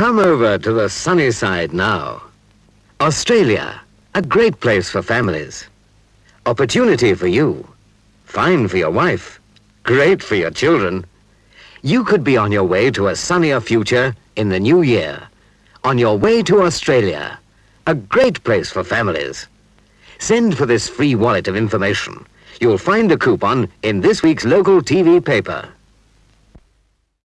Come over to the sunny side now. Australia, a great place for families. Opportunity for you. Fine for your wife. Great for your children. You could be on your way to a sunnier future in the new year. On your way to Australia. A great place for families. Send for this free wallet of information. You'll find a coupon in this week's local TV paper.